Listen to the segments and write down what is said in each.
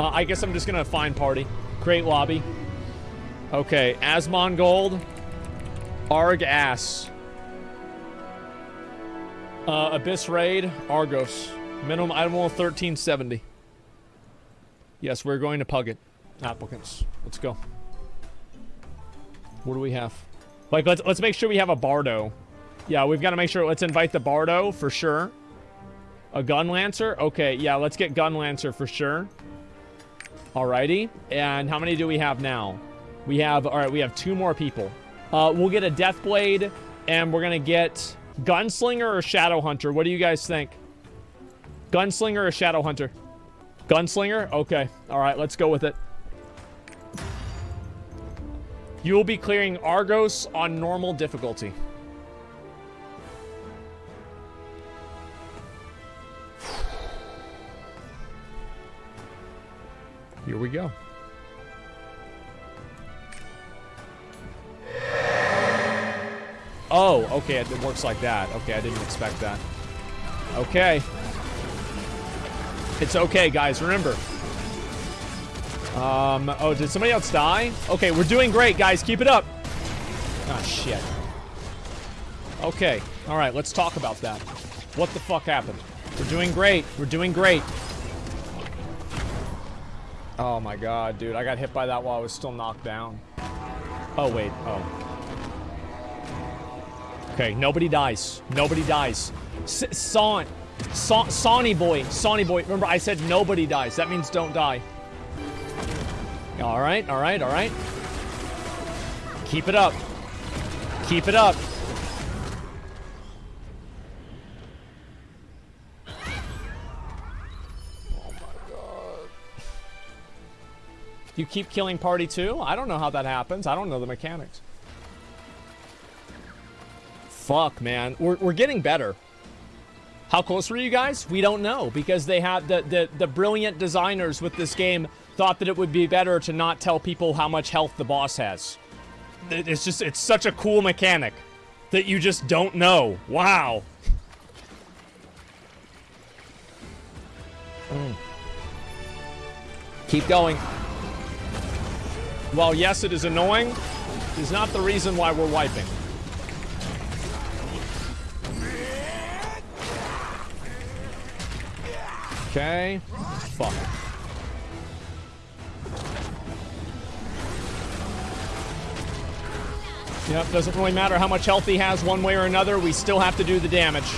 Uh, I guess I'm just gonna find party. Create lobby. Okay, Asmongold. Arg Ass. Uh, Abyss Raid. Argos. Minimum item level 1370. Yes, we're going to pug it. Applicants. Let's go. What do we have? Like, let's let's make sure we have a Bardo. Yeah, we've got to make sure. Let's invite the Bardo for sure. A Gun Lancer? Okay, yeah, let's get Gun Lancer for sure. Alrighty. And how many do we have now? We have, all right, we have two more people. Uh, we'll get a Deathblade, and we're going to get Gunslinger or Shadow Hunter. What do you guys think? Gunslinger or Shadow Hunter? Gunslinger? Okay. All right, let's go with it. You will be clearing Argos on normal difficulty. Here we go. Oh, okay, it works like that. Okay, I didn't expect that. Okay. It's okay, guys, remember. Um, oh, did somebody else die? Okay, we're doing great, guys. Keep it up. Ah, shit. Okay, all right, let's talk about that. What the fuck happened? We're doing great. We're doing great. Oh my god, dude. I got hit by that while I was still knocked down. Oh, wait. Oh. Okay, nobody dies. Nobody dies. S Son. Sonny boy. Sonny boy. Remember, I said nobody dies. That means don't die. All right, all right, all right. Keep it up. Keep it up. You keep killing party two? I don't know how that happens. I don't know the mechanics. Fuck, man. We're, we're getting better. How close were you guys? We don't know because they had the, the, the brilliant designers with this game thought that it would be better to not tell people how much health the boss has. It's just, it's such a cool mechanic that you just don't know. Wow. Mm. Keep going. While yes, it is annoying, is not the reason why we're wiping. Okay. Fuck. Yep, doesn't really matter how much health he has one way or another, we still have to do the damage.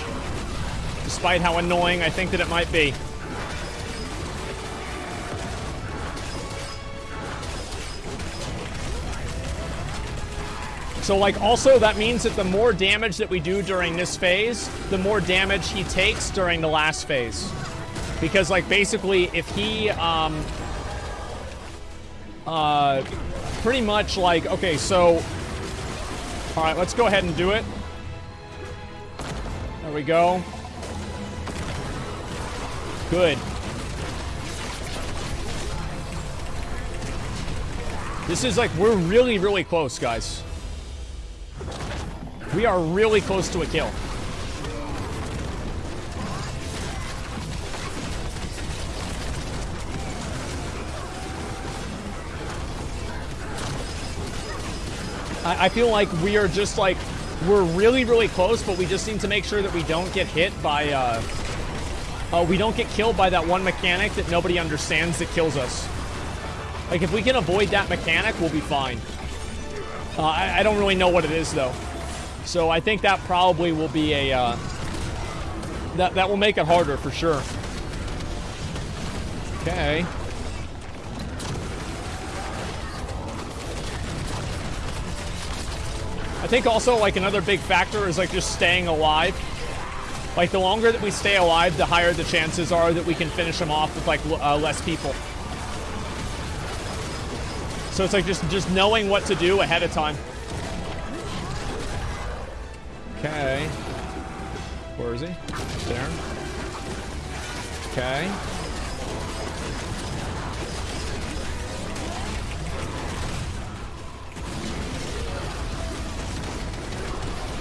Despite how annoying I think that it might be. So, like, also that means that the more damage that we do during this phase, the more damage he takes during the last phase. Because, like, basically, if he, um... Uh... Pretty much, like, okay, so... Alright, let's go ahead and do it. There we go. Good. This is like, we're really, really close, guys. We are really close to a kill. I, I feel like we are just like, we're really, really close, but we just need to make sure that we don't get hit by, uh, uh, we don't get killed by that one mechanic that nobody understands that kills us. Like, if we can avoid that mechanic, we'll be fine. Uh, I, I don't really know what it is, though. So I think that probably will be a, uh, that, that will make it harder for sure. Okay. I think also like another big factor is like just staying alive. Like the longer that we stay alive, the higher the chances are that we can finish them off with like uh, less people. So it's like just, just knowing what to do ahead of time. Where is he? There. Okay.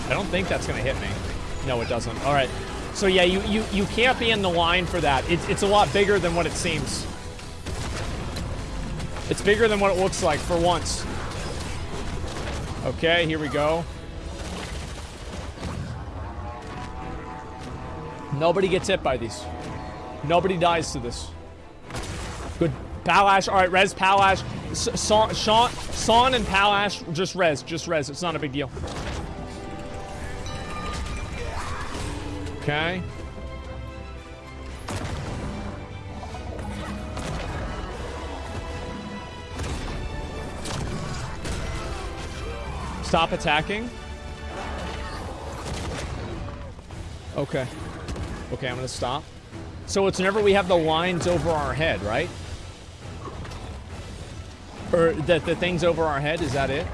I don't think that's going to hit me. No, it doesn't. All right. So yeah, you, you, you can't be in the line for that. It's, it's a lot bigger than what it seems. It's bigger than what it looks like for once. Okay, here we go. Nobody gets hit by these. Nobody dies to this. Good. Palash. All right, res Palash. Sean, Sean, Sean and Palash, just res. Just res. It's not a big deal. Okay. Stop attacking. Okay. Okay, I'm gonna stop. So it's whenever we have the lines over our head, right? Or that the things over our head, is that it?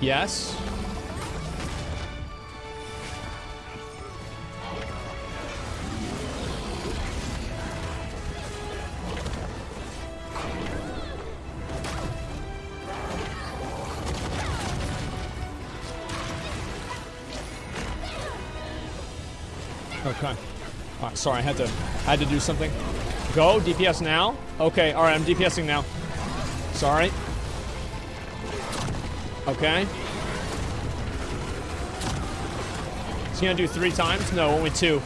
Yes. Sorry, I had to had to do something. Go, DPS now. Okay, alright, I'm DPSing now. Sorry. Okay. Is he gonna do three times? No, only two.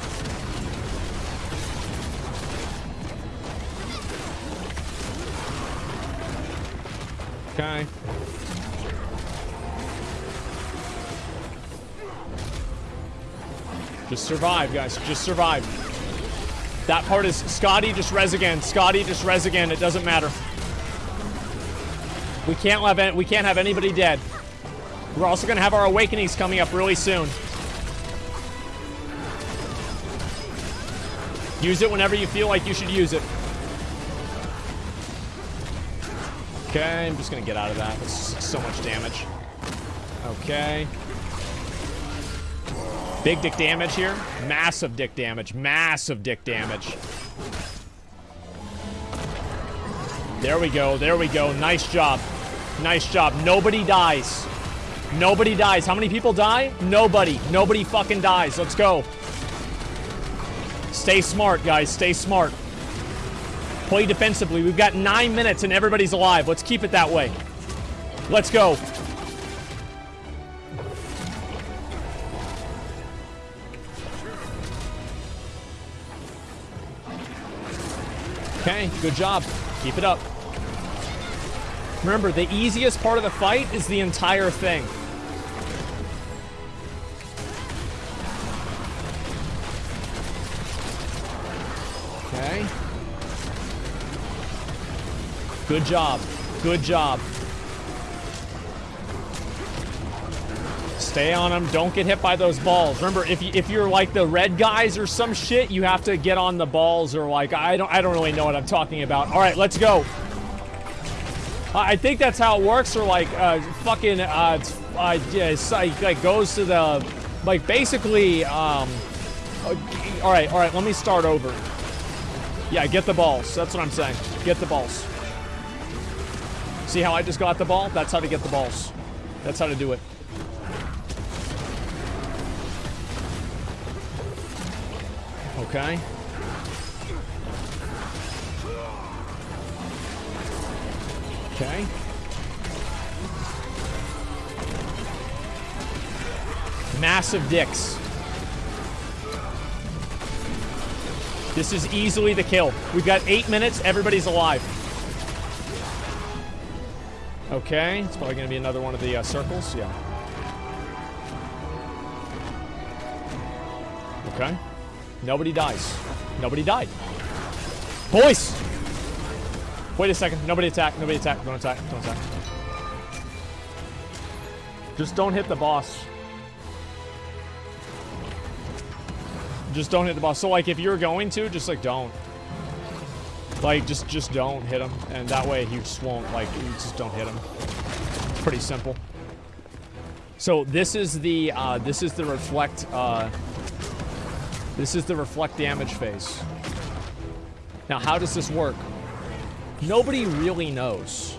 Okay. Just survive, guys. Just survive. That part is Scotty just res again. Scotty just res again. It doesn't matter. We can't have we can't have anybody dead. We're also gonna have our awakenings coming up really soon. Use it whenever you feel like you should use it. Okay, I'm just gonna get out of that. It's so much damage. Okay. Big dick damage here. Massive dick damage. Massive dick damage. There we go. There we go. Nice job. Nice job. Nobody dies. Nobody dies. How many people die? Nobody. Nobody fucking dies. Let's go. Stay smart, guys. Stay smart. Play defensively. We've got nine minutes and everybody's alive. Let's keep it that way. Let's go. Okay, good job. Keep it up. Remember, the easiest part of the fight is the entire thing. Okay. Good job. Good job. Stay on them. Don't get hit by those balls. Remember, if you, if you're like the red guys or some shit, you have to get on the balls or like I don't I don't really know what I'm talking about. All right, let's go. I think that's how it works. Or like uh, fucking uh, uh yeah, like goes to the like basically. Um, uh, all right, all right. Let me start over. Yeah, get the balls. That's what I'm saying. Get the balls. See how I just got the ball? That's how to get the balls. That's how to do it. Okay. Okay. Massive dicks. This is easily the kill. We've got eight minutes. Everybody's alive. Okay. It's probably going to be another one of the uh, circles. Yeah. Okay. Nobody dies. Nobody died. Boys! Wait a second. Nobody attack. Nobody attack. Don't attack. Don't attack. Just don't hit the boss. Just don't hit the boss. So, like, if you're going to, just, like, don't. Like, just just don't hit him. And that way, you just won't, like, you just don't hit him. It's pretty simple. So, this is the, uh, this is the reflect, uh, this is the reflect damage phase. Now, how does this work? Nobody really knows.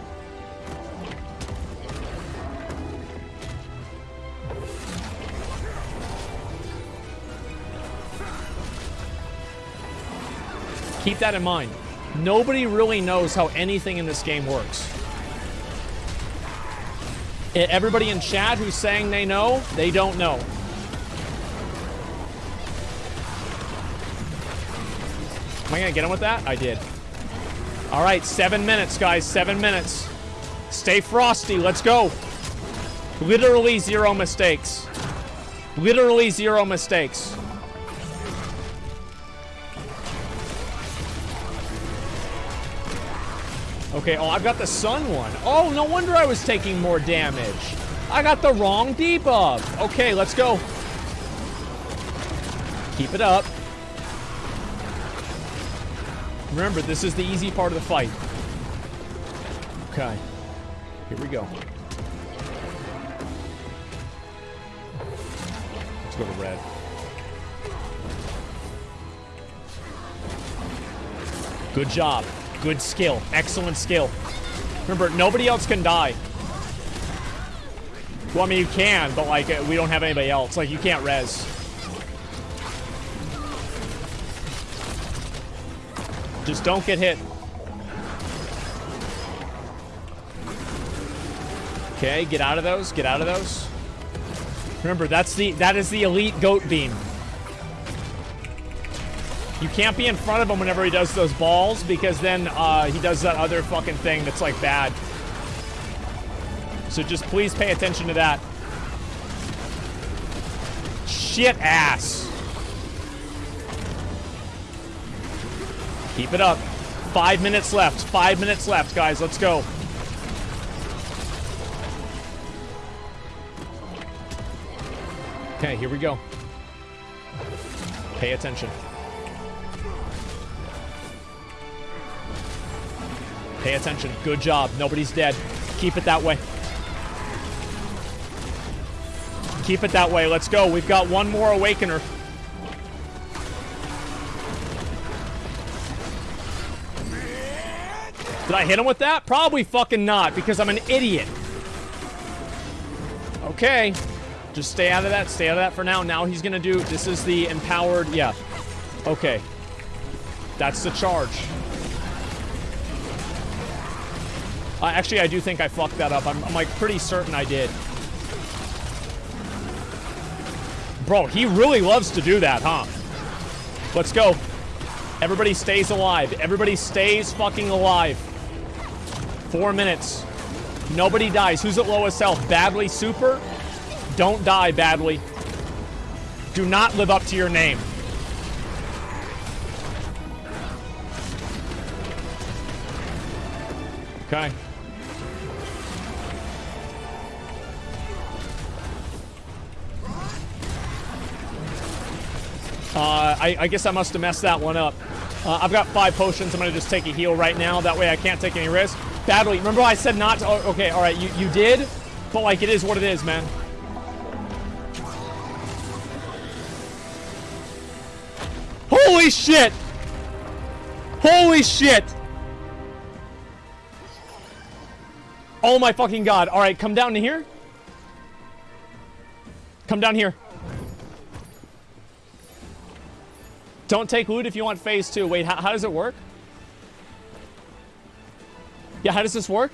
Keep that in mind. Nobody really knows how anything in this game works. Everybody in chat who's saying they know, they don't know. Am I gonna get him with that? I did. All right, seven minutes, guys. Seven minutes. Stay frosty. Let's go. Literally zero mistakes. Literally zero mistakes. Okay, oh, I've got the sun one. Oh, no wonder I was taking more damage. I got the wrong debuff. Okay, let's go. Keep it up. Remember, this is the easy part of the fight. Okay. Here we go. Let's go to red. Good job. Good skill. Excellent skill. Remember, nobody else can die. Well, I mean, you can, but, like, we don't have anybody else. Like, you can't res. Just don't get hit. Okay, get out of those. Get out of those. Remember, that's the that is the elite goat beam. You can't be in front of him whenever he does those balls because then uh, he does that other fucking thing that's like bad. So just please pay attention to that. Shit ass. Keep it up. Five minutes left. Five minutes left, guys. Let's go. Okay, here we go. Pay attention. Pay attention. Good job. Nobody's dead. Keep it that way. Keep it that way. Let's go. We've got one more Awakener. Did I hit him with that? Probably fucking not, because I'm an idiot. Okay. Just stay out of that. Stay out of that for now. Now he's gonna do... This is the empowered... Yeah. Okay. That's the charge. Uh, actually, I do think I fucked that up. I'm, I'm like pretty certain I did. Bro, he really loves to do that, huh? Let's go. Everybody stays alive. Everybody stays fucking alive. Four minutes. Nobody dies. Who's at lowest health? Badly super? Don't die badly. Do not live up to your name. Okay. Uh, I, I guess I must have messed that one up. Uh, I've got five potions. I'm going to just take a heal right now. That way I can't take any risk. Badly. Remember I said not to... Oh, okay, all right. You, you did, but, like, it is what it is, man. Holy shit! Holy shit! Oh my fucking god. All right, come down to here. Come down here. Don't take loot if you want phase two. Wait, how, how does it work? Yeah, how does this work?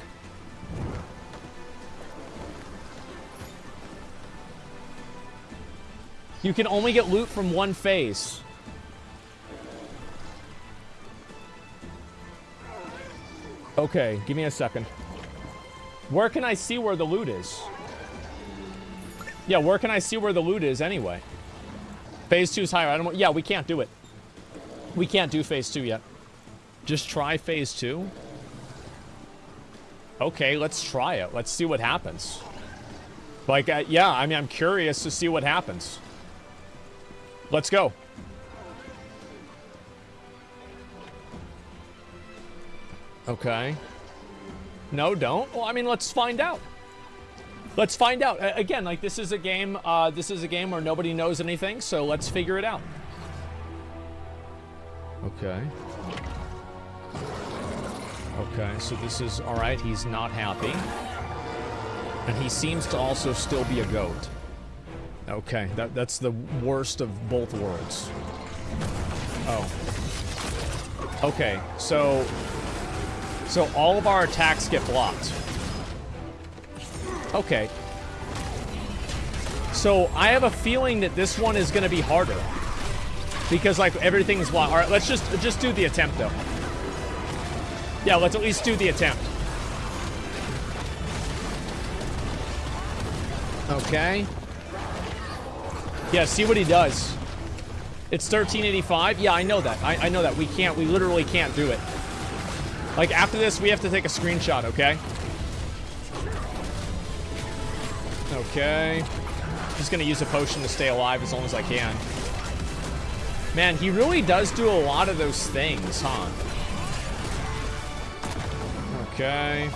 You can only get loot from one phase. Okay, give me a second. Where can I see where the loot is? Yeah, where can I see where the loot is anyway? Phase 2 is higher. I don't. Yeah, we can't do it. We can't do phase 2 yet. Just try phase 2? Okay, let's try it. Let's see what happens. Like, uh, yeah, I mean, I'm curious to see what happens. Let's go. Okay. No, don't. Well, I mean, let's find out. Let's find out. A- Again, like this is a game. Uh, this is a game where nobody knows anything, so let's figure it out. Okay. Okay, so this is all right. He's not happy, and he seems to also still be a goat. Okay, that that's the worst of both worlds. Oh. Okay, so... So all of our attacks get blocked. Okay. So I have a feeling that this one is going to be harder. Because, like, everything's blocked. All right, let's just, just do the attempt, though. Yeah, let's at least do the attempt. Okay. Yeah, see what he does. It's 1385. Yeah, I know that. I, I know that. We can't, we literally can't do it. Like, after this, we have to take a screenshot, okay? Okay. Just gonna use a potion to stay alive as long as I can. Man, he really does do a lot of those things, huh? Okay.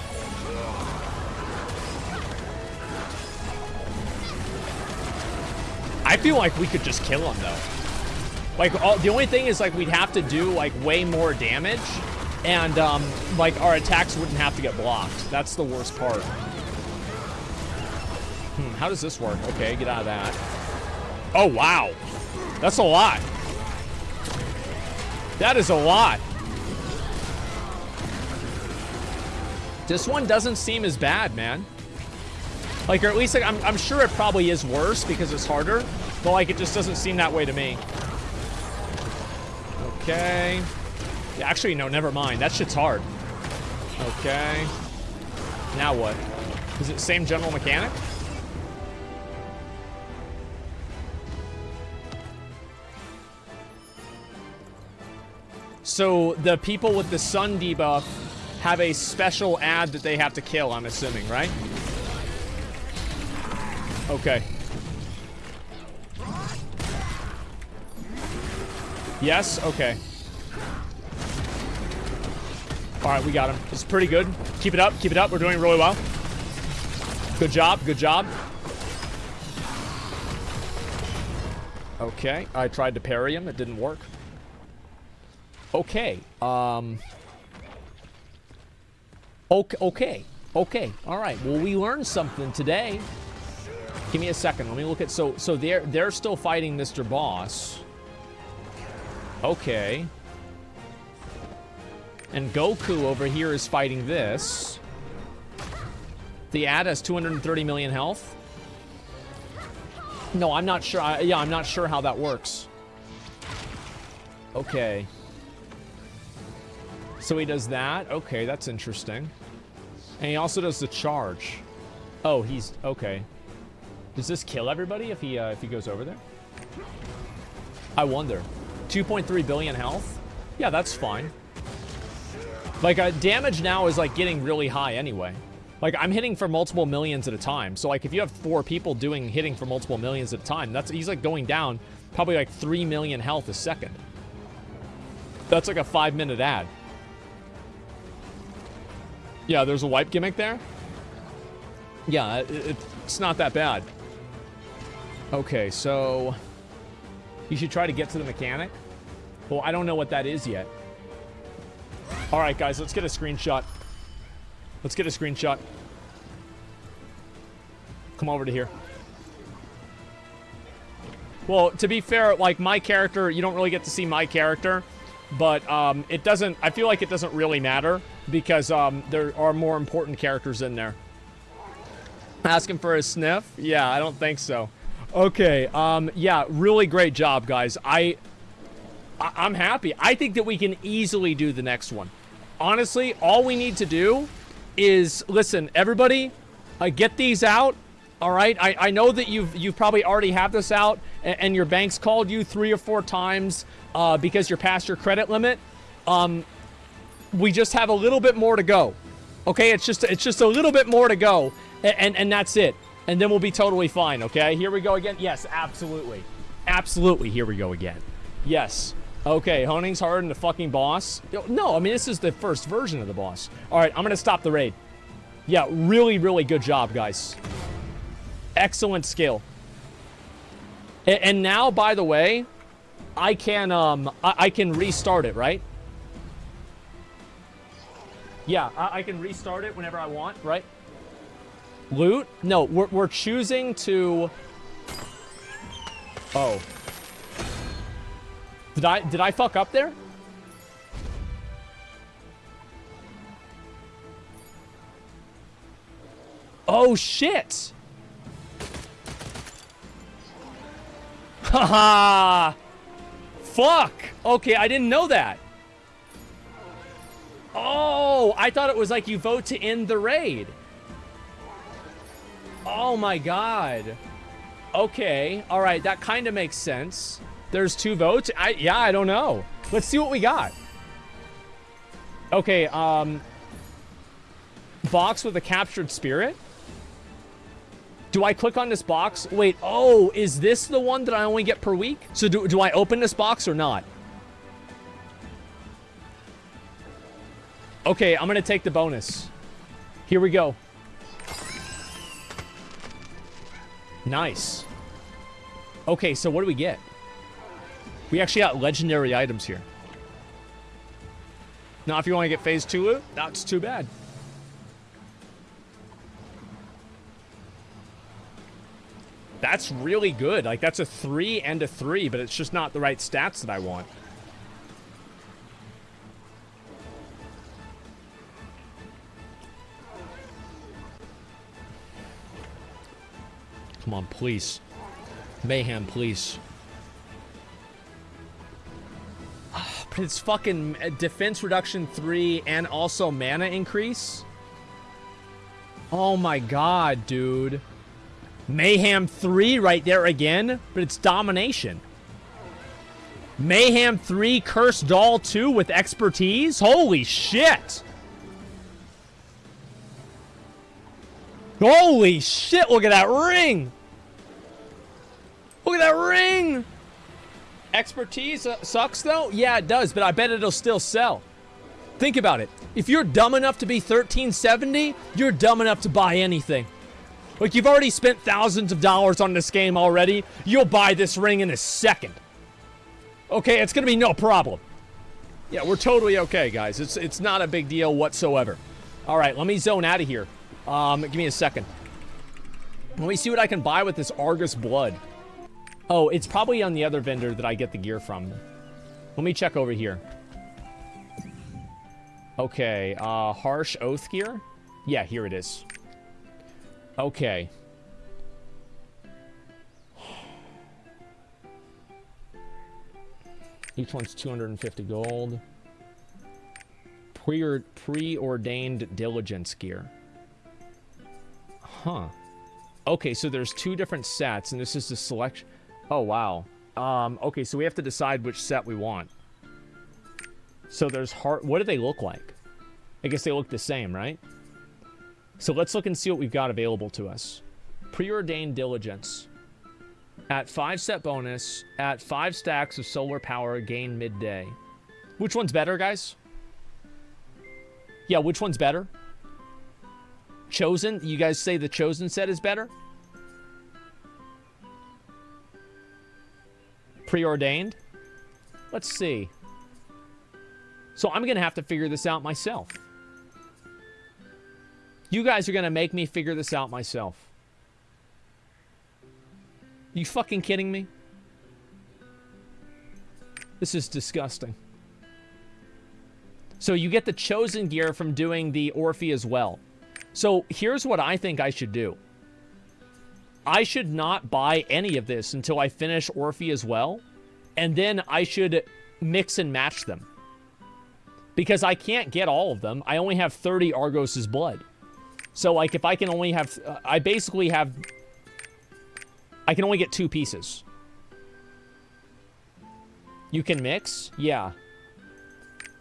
I feel like we could just kill him, though. Like, all, the only thing is, like, we'd have to do, like, way more damage. And, um, like, our attacks wouldn't have to get blocked. That's the worst part. Hmm, how does this work? Okay, get out of that. Oh, wow. That's a lot. That is a lot. This one doesn't seem as bad, man. Like, or at least, like, I'm, I'm sure it probably is worse because it's harder. But, like, it just doesn't seem that way to me. Okay. Actually, no, never mind. That shit's hard. Okay. Now what? Is it same general mechanic? So the people with the sun debuff have a special ad that they have to kill, I'm assuming, right? Okay. Yes? Okay. Alright, we got him. It's pretty good. Keep it up, keep it up. We're doing really well. Good job, good job. Okay, I tried to parry him. It didn't work. Okay. Um. Okay. Okay. Okay. All right. Well, we learned something today. Give me a second. Let me look at. So, so they're they're still fighting Mr. Boss. Okay. And Goku over here is fighting this. The ad has 230 million health. No, I'm not sure. I, yeah, I'm not sure how that works. Okay. So he does that. Okay, that's interesting. And he also does the charge. Oh, he's okay. Does this kill everybody if he uh, if he goes over there? I wonder. 2.3 billion health. Yeah, that's fine. Like uh, damage now is like getting really high anyway. Like I'm hitting for multiple millions at a time. So like if you have four people doing hitting for multiple millions at a time, that's he's like going down probably like 3 million health a second. That's like a five minute ad. Yeah, there's a wipe gimmick there. Yeah, it, it's not that bad. Okay, so you should try to get to the mechanic. Well, I don't know what that is yet. All right, guys, let's get a screenshot. Let's get a screenshot. Come over to here. Well, to be fair, like my character, you don't really get to see my character, but um, it doesn't, I feel like it doesn't really matter because um, there are more important characters in there. Asking for a sniff? Yeah, I don't think so. Okay, um, yeah, really great job, guys. I, I, I'm happy. I think that we can easily do the next one. Honestly, all we need to do is, listen, everybody, uh, get these out. All right, I, I know that you've you've probably already have this out, and, your bank's called you three or four times uh, because you're past your credit limit. Um, we just have a little bit more to go. Okay, it's just it's just a little bit more to go, and, and, that's it. And then we'll be totally fine, okay? Here we go again. Yes, absolutely. Absolutely, here we go again. Yes. Okay, Honing's harder than the fucking boss. No, I mean, this is the first version of the boss. All right, I'm to stop the raid. Yeah, really, really good job, guys. Excellent skill. And, now, by the way, I can um I, I can restart it, right? Yeah, I, I, can restart it whenever I want, right? Loot? No, we're, we're choosing to... Oh. Did I, did I fuck up there? Oh, shit! Haha! Fuck! Okay, I didn't know that. Oh, I thought it was like you vote to end the raid. Oh my god. Okay, all right, that kind of makes sense. There's two votes. I yeah, I don't know. Let's see what we got. Okay, um box with a captured spirit? Do I click on this box? Wait, oh, is this the one that I only get per week? So do, do I open this box or not? Okay, I'm gonna take the bonus. Here we go. Nice. Okay, so what do we get? We actually got legendary items here. Now, if you want to get phase two loot, that's too bad. That's really good. Like, that's a three and a three, but it's just not the right stats that I want. Come on, please. Mayhem, please. But it's fucking uh, defense reduction 3 and also mana increase? Oh my god, dude. Mayhem 3 right there again, but it's domination. Mayhem 3 Cursed Doll 2 with expertise? Holy shit! Holy shit, look at that ring! Look at that ring! Expertise sucks though? Yeah, it does, but I bet it'll still sell. Think about it. If you're dumb enough to be 1370, you're dumb enough to buy anything. Like, you've already spent thousands of dollars on this game already. You'll buy this ring in a second. Okay, it's gonna be no problem. Yeah, we're totally okay, guys. It's it's not a big deal whatsoever. All right, let me zone out of here. Um, give me a second. Let me see what I can buy with this Argos blood. Oh, it's probably on the other vendor that I get the gear from. Let me check over here. Okay, uh, Harsh Oath gear? Yeah, here it is. Okay. Each one's 250 gold. Pre preordained diligence gear. Huh. Okay, so there's two different sets, and this is the selection. Oh, wow. Um, okay, so we have to decide which set we want. So there's heart. What do they look like? I guess they look the same, right? So let's look and see what we've got available to us. Preordained Diligence. At 5 set bonus, at 5 stacks of solar power, gain midday. Which one's better, guys? Yeah, which one's better? Chosen? You guys say the Chosen set is better? preordained? Let's see. So I'm going to have to figure this out myself. You guys are going to make me figure this out myself. You fucking kidding me? This is disgusting. So you get the chosen gear from doing the Oreha's Well. So here's what I think I should do. I should not buy any of this until I finish Oreha's Well. And then I should mix and match them. Because I can't get all of them. I only have 30 Argos's blood. So, like, if I can only have... Uh, I basically have... I can only get two pieces. You can mix? Yeah.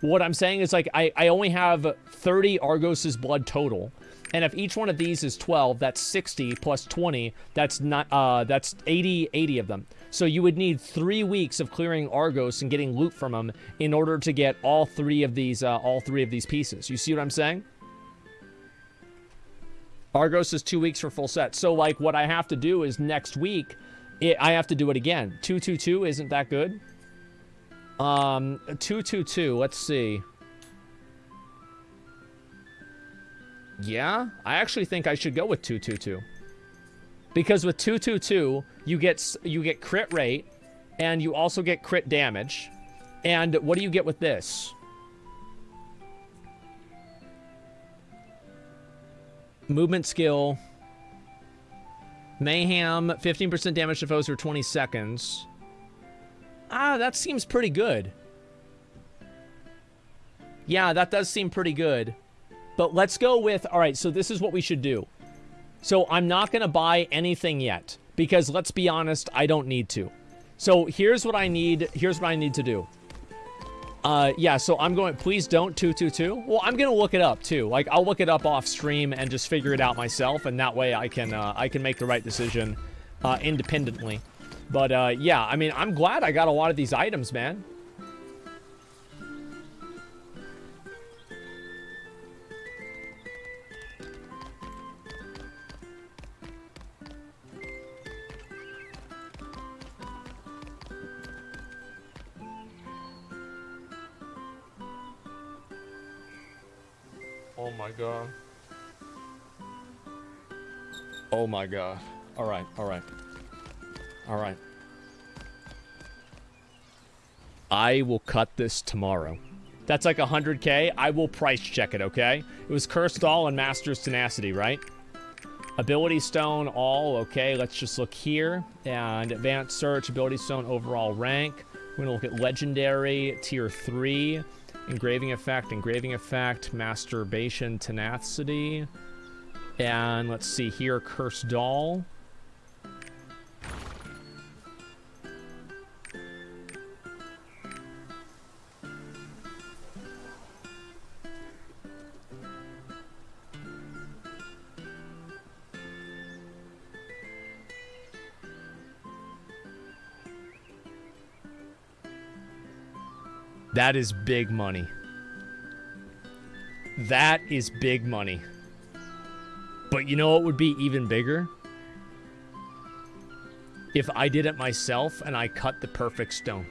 What I'm saying is, like, I, I only have 30 Argos's blood total. And if each one of these is 12, that's 60 plus 20. That's not uh that's 80 80 of them. So you would need 3 weeks of clearing Argos and getting loot from them in order to get all 3 of these uh, all 3 of these pieces. You see what I'm saying? Argos is 2 weeks for full set. So like what I have to do is next week it, I have to do it again. 222 isn't that good? Um 222, let's see. Yeah, I actually think I should go with 222. Because with 222, you get you get crit rate and you also get crit damage. And what do you get with this? Movement skill, Mayhem, 15% damage to foes for 20 seconds. Ah, that seems pretty good. Yeah, that does seem pretty good. But let's go with, all right, so this is what we should do. So I'm not going to buy anything yet because let's be honest, I don't need to. So here's what I need. Here's what I need to do. Uh, yeah, so I'm going, please don't 222. Well, I'm going to look it up too. Like I'll look it up off stream and just figure it out myself. And that way I can, uh, I can make the right decision, uh, independently. But, uh, yeah, I mean, I'm glad I got a lot of these items, man. God. Oh my god. Alright, alright. Alright. I will cut this tomorrow. That's like 100k. I will price check it, okay? It was Cursed Doll and Master's Tenacity, right? Ability Stone, all, okay. Let's just look here. And Advanced Search, Ability Stone, overall rank. We're going to look at Legendary, Tier 3. Engraving effect, engraving effect, masturbation, tenacity. And let's see here, cursed doll. That is big money. That is big money. But you know what would be even bigger? If I did it myself and I cut the perfect stone.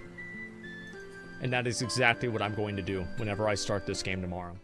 And that is exactly what I'm going to do whenever I start this game tomorrow.